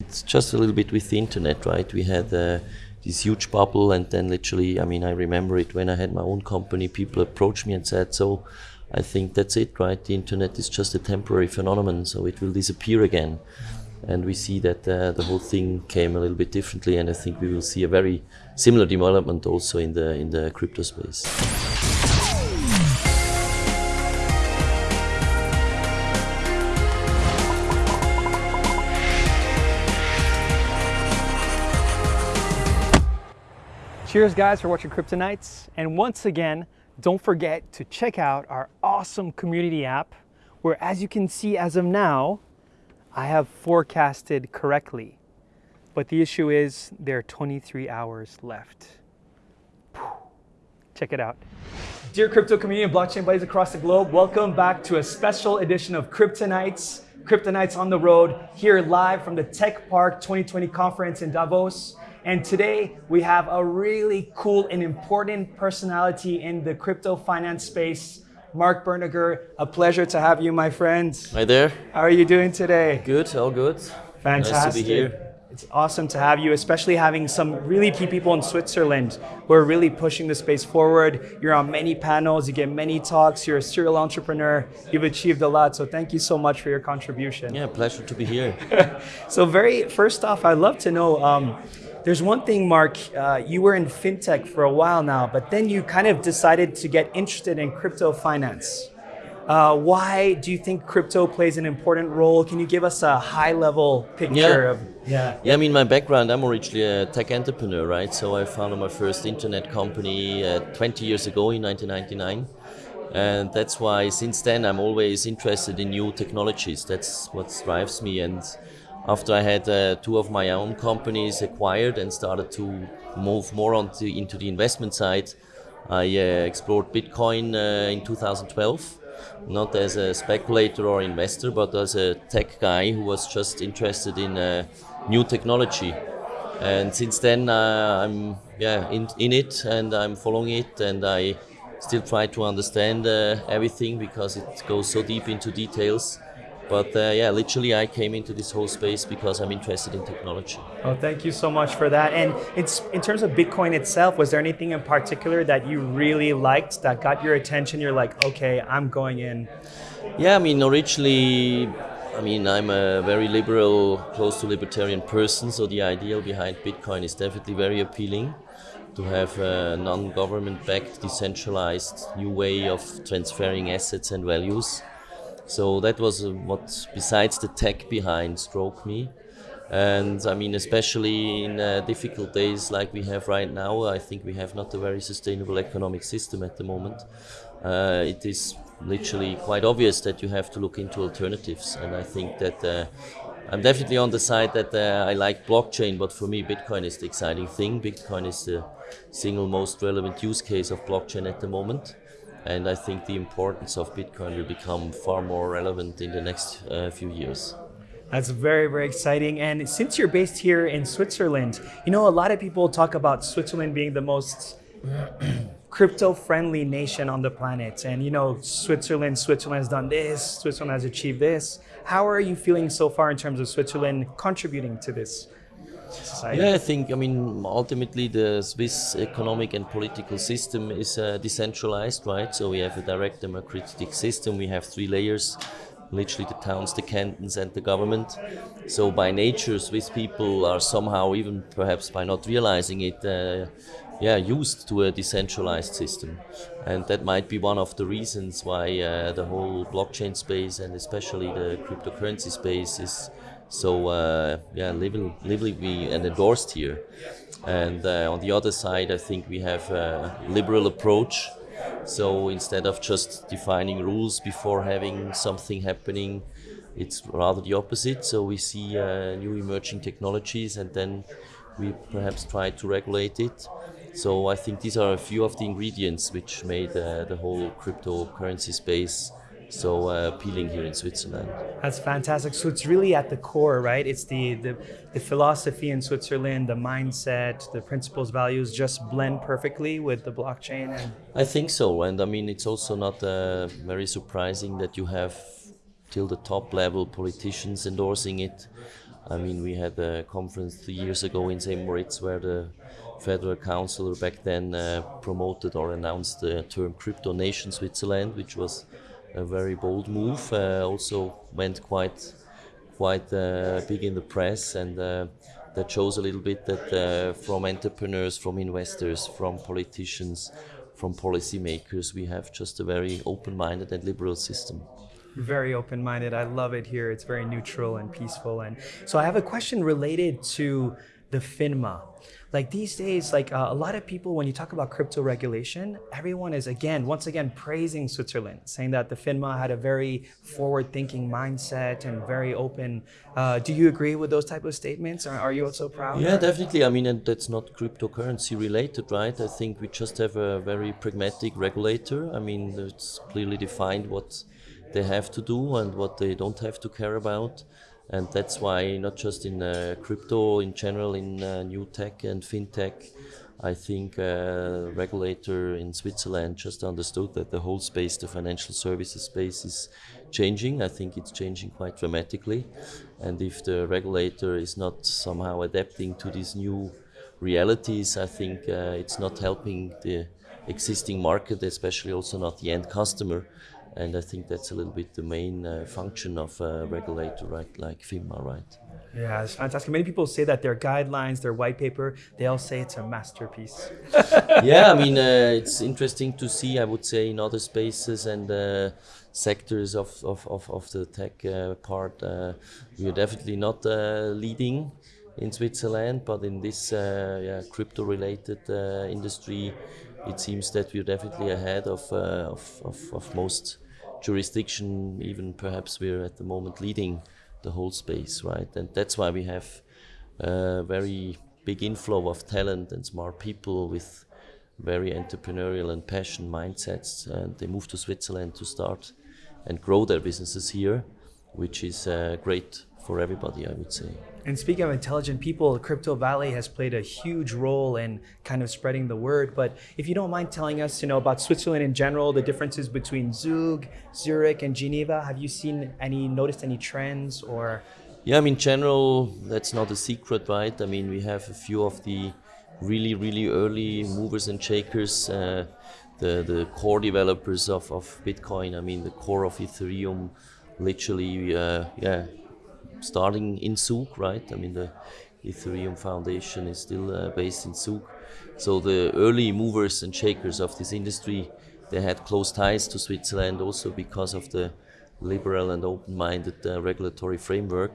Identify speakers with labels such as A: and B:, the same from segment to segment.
A: It's just a little bit with the internet, right? We had uh, this huge bubble, and then literally, I mean, I remember it when I had my own company. People approached me and said, "So, I think that's it, right? The internet is just a temporary phenomenon, so it will disappear again." And we see that uh, the whole thing came a little bit differently, and I think we will see a very similar development also in the in the crypto space.
B: Cheers guys for watching Kryptonites. And once again, don't forget to check out our awesome community app where as you can see as of now, I have forecasted correctly. But the issue is there are 23 hours left. Check it out. Dear crypto community and blockchain buddies across the globe, welcome back to a special edition of Kryptonites. Kryptonites on the road here live from the Tech Park 2020 conference in Davos. And today we have a really cool and important personality in the crypto finance space, Mark Bernegger. A pleasure to have you, my friend.
A: Hi there.
B: How are you doing today?
A: Good, all good.
B: Fantastic.
A: Nice to be here.
B: It's awesome to have you, especially having some really key people in Switzerland who are really pushing the space forward. You're on many panels, you get many talks, you're a serial entrepreneur, you've achieved a lot. So thank you so much for your contribution.
A: Yeah, pleasure to be here.
B: so very first off, I'd love to know, um, there's one thing, Mark, uh, you were in fintech for a while now, but then you kind of decided to get interested in crypto finance. Uh, why do you think crypto plays an important role? Can you give us a high level picture
A: Yeah.
B: of yeah.
A: Yeah, I mean, my background, I'm originally a tech entrepreneur, right? So I founded my first internet company uh, 20 years ago in 1999. And that's why since then I'm always interested in new technologies. That's what drives me. And after I had uh, two of my own companies acquired and started to move more onto, into the investment side, I uh, explored Bitcoin uh, in 2012 not as a speculator or investor, but as a tech guy who was just interested in uh, new technology. And since then, uh, I'm yeah in, in it, and I'm following it, and I still try to understand uh, everything because it goes so deep into details. But uh, yeah, literally, I came into this whole space because I'm interested in technology.
B: Oh, thank you so much for that. And it's in terms of Bitcoin itself, was there anything in particular that you really liked that got your attention? You're like, okay, I'm going in.
A: Yeah, I mean, originally, I mean, I'm a very liberal, close to libertarian person, so the ideal behind Bitcoin is definitely very appealing to have a non-government backed, decentralized new way of transferring assets and values. So that was uh, what, besides the tech behind, struck me. And I mean, especially in uh, difficult days like we have right now, I think we have not a very sustainable economic system at the moment. Uh, it is literally quite obvious that you have to look into alternatives. And I think that uh, I'm definitely on the side that uh, I like blockchain, but for me, Bitcoin is the exciting thing. Bitcoin is the single most relevant use case of blockchain at the moment. And I think the importance of Bitcoin will become far more relevant in the next uh, few years.
B: That's very, very exciting. And since you're based here in Switzerland, you know, a lot of people talk about Switzerland being the most crypto friendly nation on the planet. And, you know, Switzerland, Switzerland has done this, Switzerland has achieved this. How are you feeling so far in terms of Switzerland contributing to this? Society?
A: Yeah, I think, I mean, ultimately the Swiss economic and political system is uh, decentralized, right? So we have a direct democratic system, we have three layers literally the towns, the cantons, and the government. So by nature, Swiss people are somehow, even perhaps by not realizing it, uh, yeah, used to a decentralized system, and that might be one of the reasons why uh, the whole blockchain space and especially the cryptocurrency space is so uh, yeah lively, lively and endorsed here. And uh, on the other side, I think we have a liberal approach so instead of just defining rules before having something happening, it's rather the opposite. So we see uh, new emerging technologies and then we perhaps try to regulate it. So I think these are a few of the ingredients which made uh, the whole cryptocurrency space so uh, appealing here in Switzerland.
B: That's fantastic. So it's really at the core, right? It's the, the, the philosophy in Switzerland, the mindset, the principles, values just blend perfectly with the blockchain. And...
A: I think so. And I mean, it's also not uh, very surprising that you have till the top level politicians endorsing it. I mean, we had a conference three years ago in St. Moritz where the federal councillor back then uh, promoted or announced the term crypto nation Switzerland, which was a very bold move. Uh, also went quite quite uh, big in the press, and uh, that shows a little bit that uh, from entrepreneurs, from investors, from politicians, from policymakers, we have just a very open-minded and liberal system
B: very open-minded. I love it here. It's very neutral and peaceful. And so I have a question related to the FINMA. Like these days, like uh, a lot of people, when you talk about crypto regulation, everyone is again, once again, praising Switzerland, saying that the FINMA had a very forward-thinking mindset and very open. Uh, do you agree with those type of statements? Or are you also proud?
A: Yeah, definitely. I mean, and that's not cryptocurrency related, right? I think we just have a very pragmatic regulator. I mean, it's clearly defined what they have to do and what they don't have to care about and that's why not just in uh, crypto in general in uh, new tech and fintech i think uh, regulator in switzerland just understood that the whole space the financial services space is changing. I think it's changing quite dramatically. And if the regulator is not somehow adapting to these new realities i think uh, it's not helping the existing market especially also not the end customer and I think that's a little bit the main uh, function of a regulator, right, like FINMA, right?
B: Yeah, it's fantastic. Many people say that their guidelines, their white paper, they all say it's a masterpiece.
A: yeah, I mean, uh, it's interesting to see, I would say, in other spaces and uh, sectors of, of, of, of, the tech uh, part, uh, we are definitely not uh, leading in Switzerland, but in this yeah, crypto-related industry, it seems that we're definitely ahead of, of, of, of most jurisdiction, even perhaps we're at the moment leading the whole space, right? And that's why we have a very big inflow of talent and smart people with very entrepreneurial and passion mindsets. And they move to Switzerland to start and grow their businesses here, which is uh, great for everybody, I would say.
B: And speaking of intelligent people, Crypto Valley has played a huge role in kind of spreading the word. But if you don't mind telling us, you know, about Switzerland in general, the differences between Zug, Zurich, and Geneva, have you seen any, noticed any trends or?
A: Yeah, I mean, general, that's not a secret, right? I mean, we have a few of the really, really early movers and shakers, uh, the, the core developers of, of Bitcoin, I mean, the core of Ethereum, literally, uh, yeah, starting in Zug, right? I mean, the Ethereum Foundation is still uh, based in Zug. So the early movers and shakers of this industry, they had close ties to Switzerland also because of the liberal and open-minded uh, regulatory framework.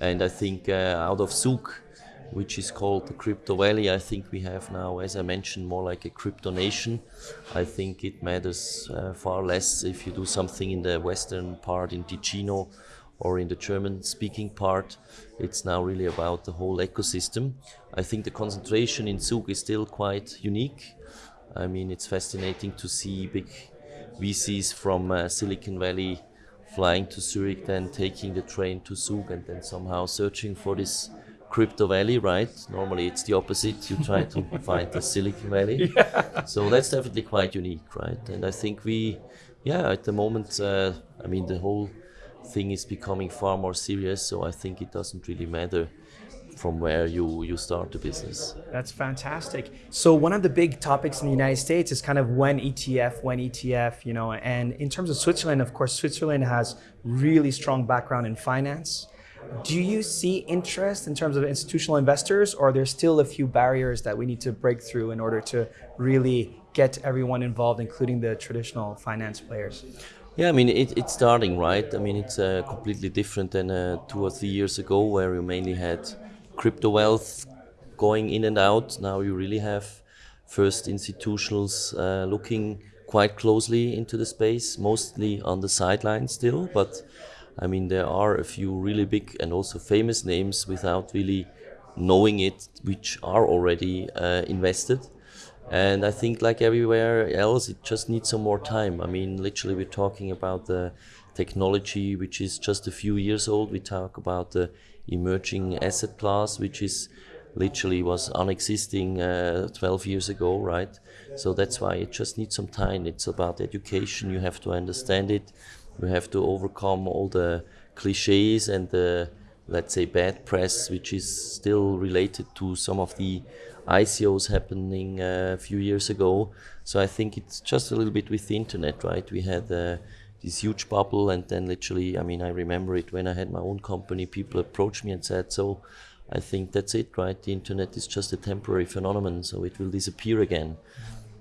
A: And I think uh, out of Zug, which is called the Crypto Valley, I think we have now, as I mentioned, more like a crypto nation. I think it matters uh, far less if you do something in the western part in Ticino or in the German speaking part, it's now really about the whole ecosystem. I think the concentration in Zug is still quite unique. I mean, it's fascinating to see big VCs from uh, Silicon Valley flying to Zurich, then taking the train to Zug, and then somehow searching for this crypto valley, right? Normally it's the opposite. You try to find the Silicon Valley. Yeah. So that's definitely quite unique, right? And I think we, yeah, at the moment, uh, I mean, the whole thing is becoming far more serious. So I think it doesn't really matter from where you, you start the business.
B: That's fantastic. So one of the big topics in the United States is kind of when ETF, when ETF, you know, and in terms of Switzerland, of course, Switzerland has really strong background in finance. Do you see interest in terms of institutional investors or are there still a few barriers that we need to break through in order to really get everyone involved, including the traditional finance players?
A: Yeah, I mean, it, it's starting, right? I mean, it's uh, completely different than uh, two or three years ago where you mainly had crypto wealth going in and out. Now you really have first institutionals uh, looking quite closely into the space, mostly on the sidelines still. But I mean, there are a few really big and also famous names without really knowing it, which are already uh, invested. And I think, like everywhere else, it just needs some more time. I mean, literally, we're talking about the technology which is just a few years old. We talk about the emerging asset class, which is literally was unexisting uh, 12 years ago, right? So that's why it just needs some time. It's about education. You have to understand it. You have to overcome all the cliches and the let's say, bad press, which is still related to some of the ICOs happening uh, a few years ago. So I think it's just a little bit with the internet, right? We had uh, this huge bubble, and then literally, I mean, I remember it when I had my own company. People approached me and said, "So, I think that's it, right? The internet is just a temporary phenomenon, so it will disappear again."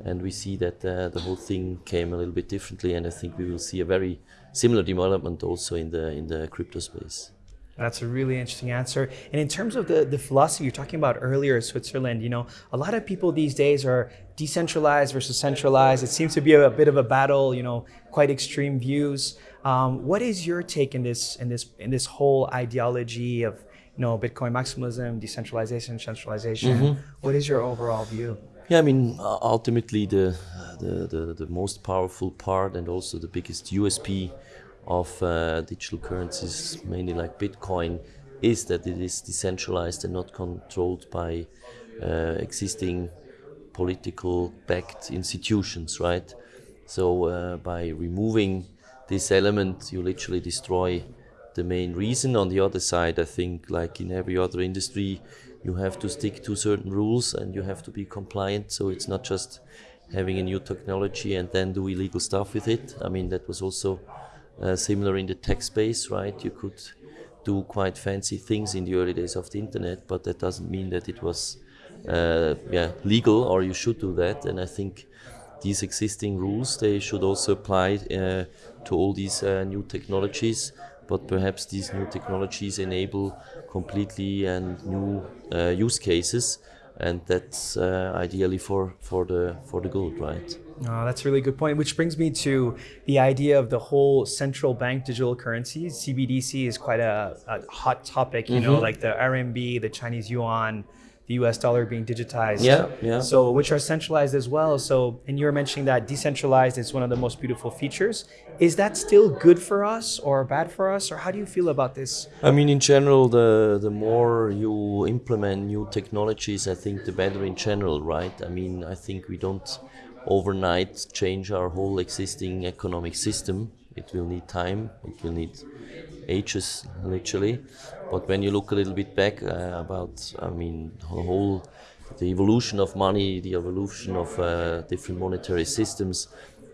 A: And we see that uh, the whole thing came a little bit differently, and I think we will see a very similar development also in the in the crypto space.
B: That's a really interesting answer. And in terms of the, the philosophy you're talking about earlier, Switzerland, you know, a lot of people these days are decentralized versus centralized. It seems to be a, a bit of a battle, you know, quite extreme views. Um, what is your take in this in this in this whole ideology of you know Bitcoin maximalism, decentralization, centralization? Mm-hmm. What is your overall view?
A: Yeah, I mean, ultimately the, the, the the most powerful part and also the biggest USP of uh, digital currencies, mainly like Bitcoin, is that it is decentralized and not controlled by uh, existing political backed institutions, right? So uh, by removing this element, you literally destroy the main reason. On the other side, I think, like in every other industry, you have to stick to certain rules and you have to be compliant. So it's not just having a new technology and then do illegal stuff with it. I mean, that was also uh, similar in the tech space, right? You could do quite fancy things in the early days of the internet, but that doesn't mean that it was uh, yeah, legal or you should do that. And I think these existing rules they should also apply uh, to all these uh, new technologies. But perhaps these new technologies enable completely and new uh, use cases, and that's ideally for, for the for the good, right?
B: Oh, that's a really good point, which brings me to the idea of the whole central bank digital currencies. CBDC is quite a, a hot topic, you mm-hmm. know, like the RMB, the Chinese yuan, the US dollar being digitized.
A: Yeah, yeah.
B: So, which are centralized as well. So, and you were mentioning that decentralized is one of the most beautiful features. Is that still good for us or bad for us? Or how do you feel about this?
A: I mean, in general, the, the more you implement new technologies, I think the better in general, right? I mean, I think we don't overnight change our whole existing economic system. It will need time, it will need ages, literally. But when you look a little bit back uh, about, I mean, the whole the evolution of money, the evolution of uh, different monetary systems,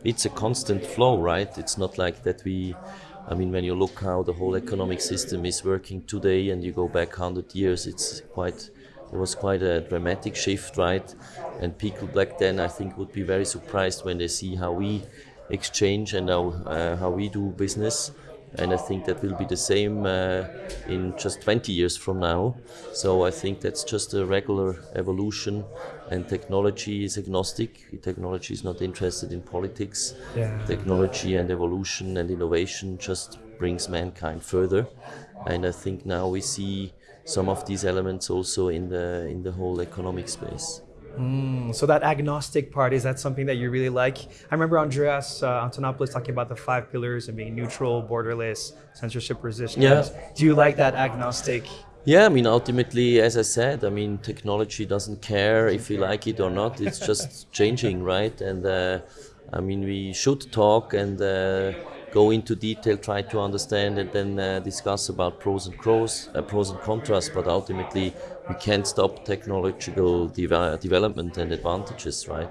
A: it's a constant flow, right? It's not like that we, I mean, when you look how the whole economic system is working today and you go back 100 years, it's quite it was quite a dramatic shift, right? And people back then, I think, would be very surprised when they see how we exchange and how, uh, how we do business. And I think that will be the same uh, in just 20 years from now. So I think that's just a regular evolution. And technology is agnostic. Technology is not interested in politics. Yeah. Technology and evolution and innovation just brings mankind further. And I think now we see some of these elements also in the in the whole economic space.
B: Mm, so that agnostic part is that something that you really like? I remember Andreas uh, Antonopoulos talking about the five pillars and being neutral, borderless, censorship resistant. Yeah. Do you like that agnostic?
A: Yeah, I mean, ultimately, as I said, I mean, technology doesn't care if you like it or not. It's just changing, right? And uh, I mean, we should talk and. Uh, go into detail, try to understand, and then uh, discuss about pros and cons, uh, pros and contras. But ultimately, we can't stop technological de- development and advantages, right?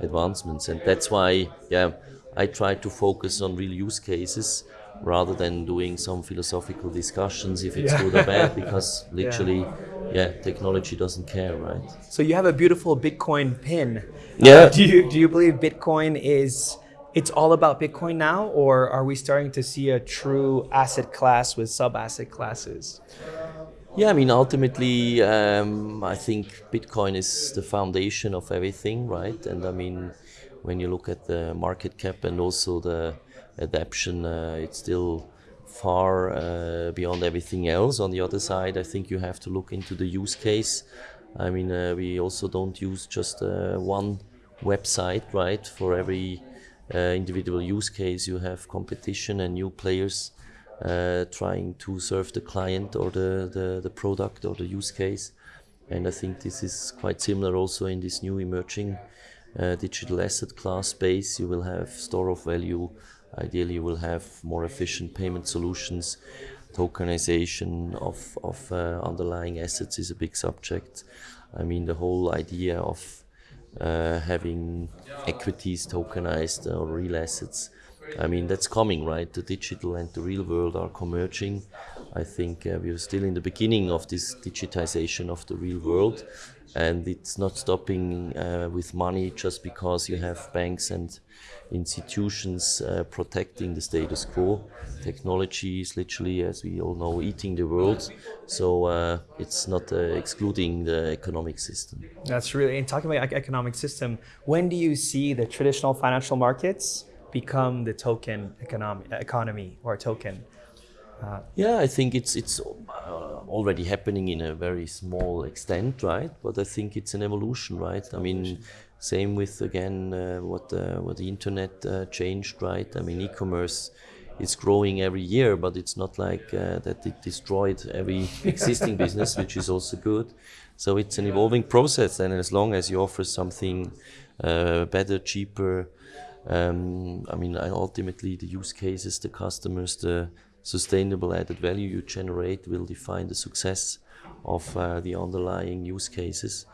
A: Advancements, and that's why, yeah, I try to focus on real use cases rather than doing some philosophical discussions if it's yeah. good or bad, because literally, yeah. yeah. technology doesn't care, right?
B: So you have a beautiful Bitcoin pin.
A: Yeah. Uh,
B: do you do you believe Bitcoin is it's all about Bitcoin now, or are we starting to see a true asset class with sub asset classes?
A: Yeah, I mean, ultimately, um, I think Bitcoin is the foundation of everything, right? And I mean, when you look at the market cap and also the adoption, uh, it's still far uh, beyond everything else. On the other side, I think you have to look into the use case. I mean, uh, we also don't use just uh, one website, right? For every individual use case, you have competition and new players uh, trying to serve the client or the, the, the product or the use case. And I think this is quite similar also in this new emerging uh, digital asset class space. You will have store of value. Ideally, you will have more efficient payment solutions. tokenization of, of uh, underlying assets is a big subject. I mean, the whole idea of uh, having equities tokenized or real assets. I mean, that's coming, right? The digital and the real world are converging. I think uh, we're still in the beginning of this digitization of the real world, and it's not stopping uh, with money just because you have banks and institutions uh, protecting the status quo. Technology is literally, as we all know, eating the world. So uh, it's not uh, excluding the economic system.
B: That's really, and talking about economic system, when do you see the traditional financial markets become the token economy, economy or token?
A: Uh, yeah, I think it's it's uh, already happening in a very small extent, right? But I think it's an evolution, right? I mean, same with again uh, what uh, what the internet uh, changed, right? I mean, e-commerce is growing every year, but it's not like uh, that it destroyed every existing business, which is also good. So it's an evolving process, and as long as you offer something uh, better, cheaper, um, I mean, ultimately the use cases, the customers, the sustainable added value you generate will define the success of uh, the underlying use cases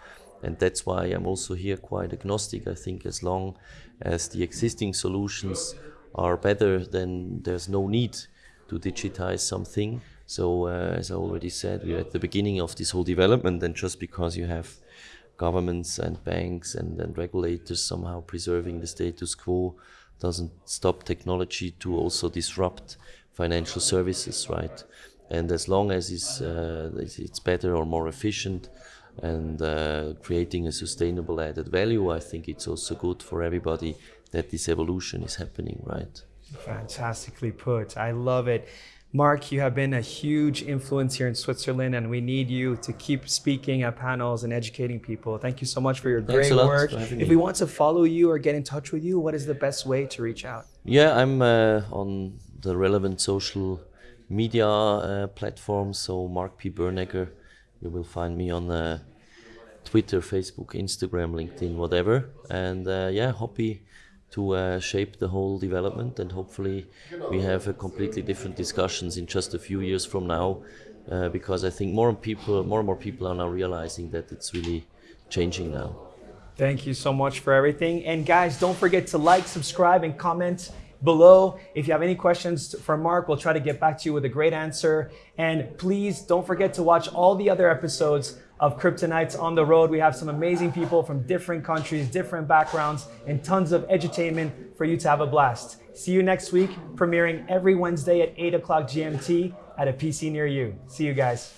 A: and that's why I'm also here quite agnostic. I think as long as the existing solutions are better, then there's no need to digitize something. So uh, as I already said, we're at the beginning of this whole development, and just because you have governments and banks and, and regulators somehow preserving the status quo doesn't stop technology to also disrupt financial services, right? And as long as it's, uh, it's better or more efficient, and uh, creating a sustainable added value, I think it's also good for everybody that this evolution is happening, right?
B: Fantastically put. I love it. Mark, you have been a huge influence here in Switzerland, and we need you to keep speaking at panels and educating people. Thank you so much for your Thanks great work. If me. we want to follow you or get in touch with you, what is the best way to reach out?
A: Yeah, I'm uh, on the relevant social media uh, platforms. So Mark P. Bernegger you will find me on uh, Twitter, Facebook, Instagram, LinkedIn, whatever. And uh, yeah, happy to uh, shape the whole development and hopefully we have a completely different discussions in just a few years from now uh, because I think more and people, more and more people are now realizing that it's really changing now.
B: Thank you so much for everything. And guys, don't forget to like, subscribe, and comment below. If you have any questions for Mark, we'll try to get back to you with a great answer. And please don't forget to watch all the other episodes of Cryptonites on the road. We have some amazing people from different countries, different backgrounds, and tons of edutainment for you to have a blast. See you next week, premiering every Wednesday at 8 o'clock GMT at a PC near you. See you guys.